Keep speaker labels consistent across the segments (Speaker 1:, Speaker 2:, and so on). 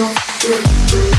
Speaker 1: something.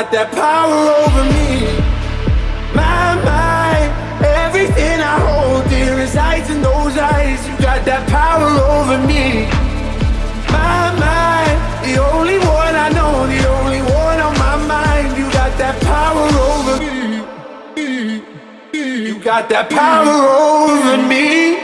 Speaker 2: got that power over me. My mind, everything I hold dear resides in those eyes. You got that power over me. My mind, the only one I know The only one on my mind. You got that power over me. You got that power over me.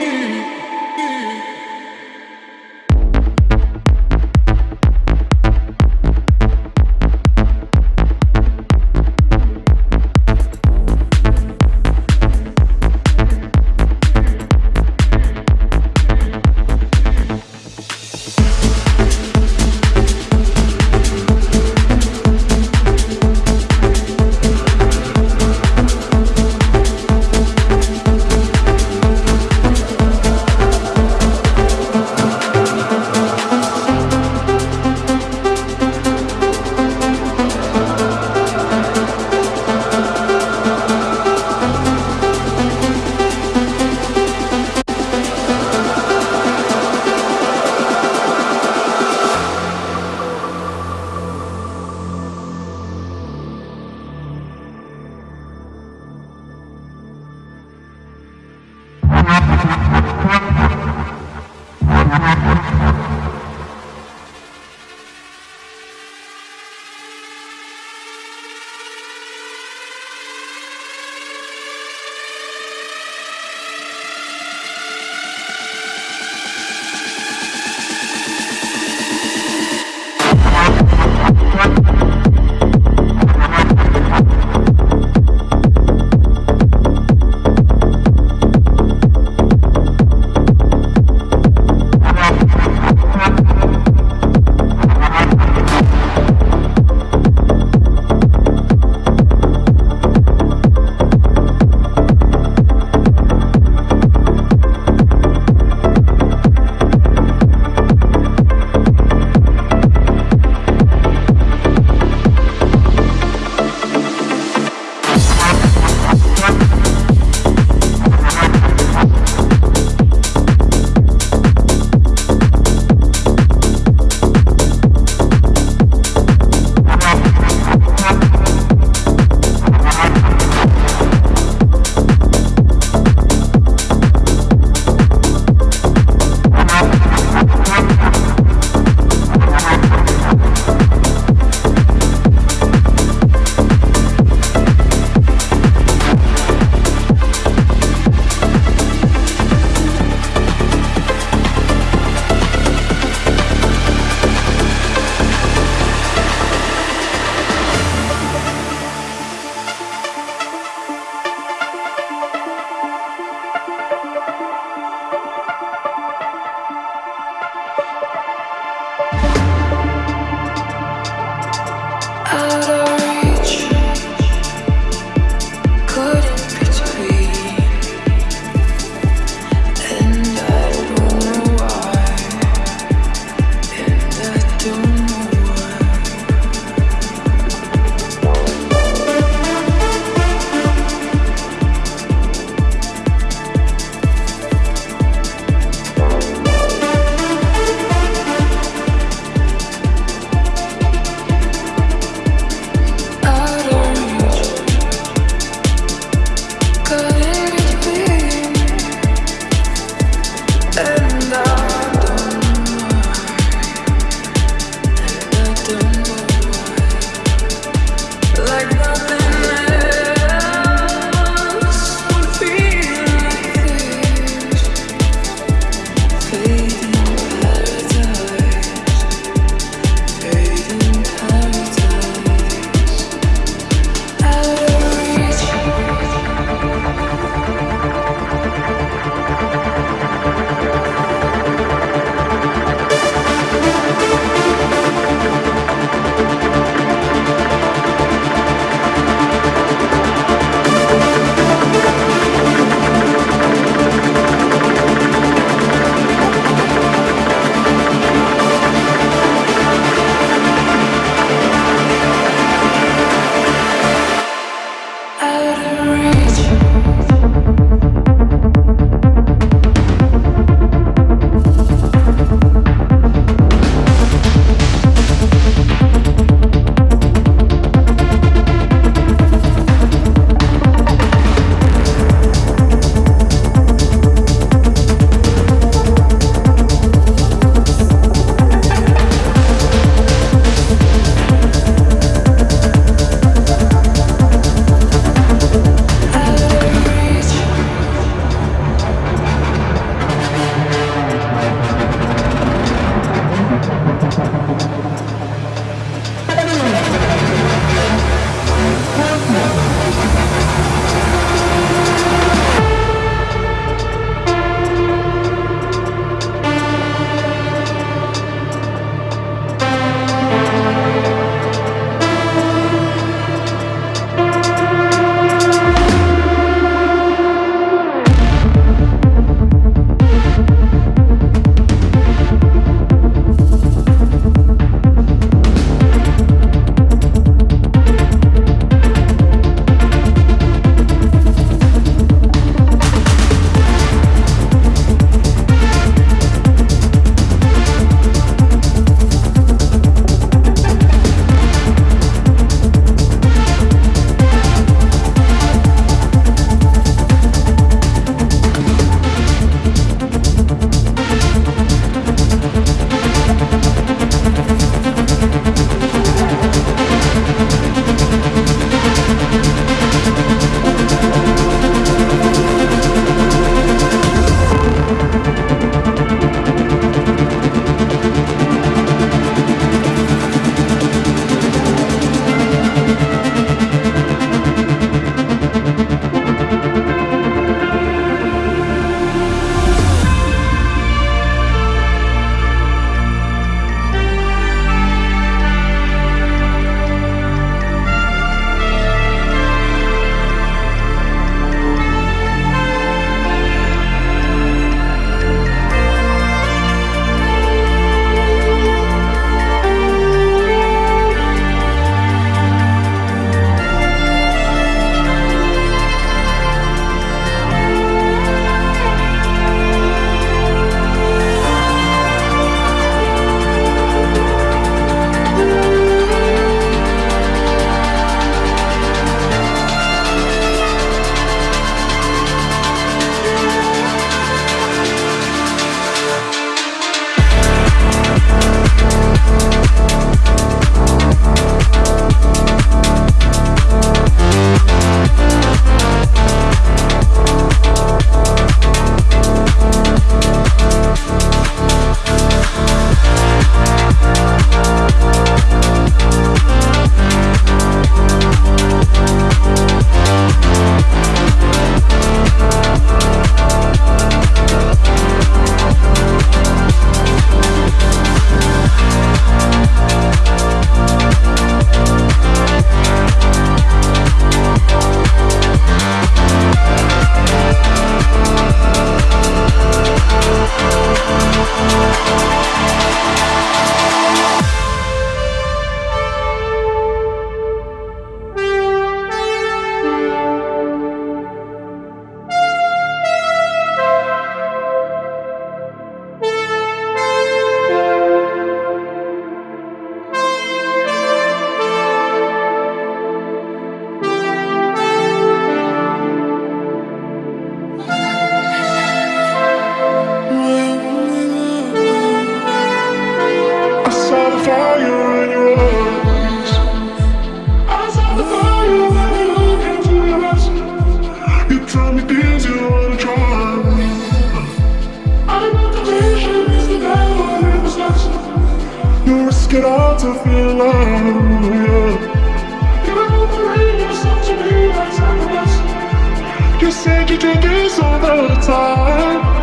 Speaker 1: This all the time.